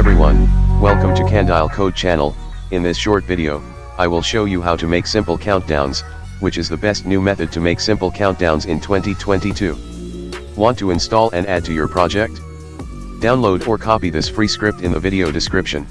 Everyone, welcome to Candile Code channel, in this short video, I will show you how to make simple countdowns, which is the best new method to make simple countdowns in 2022. Want to install and add to your project? Download or copy this free script in the video description.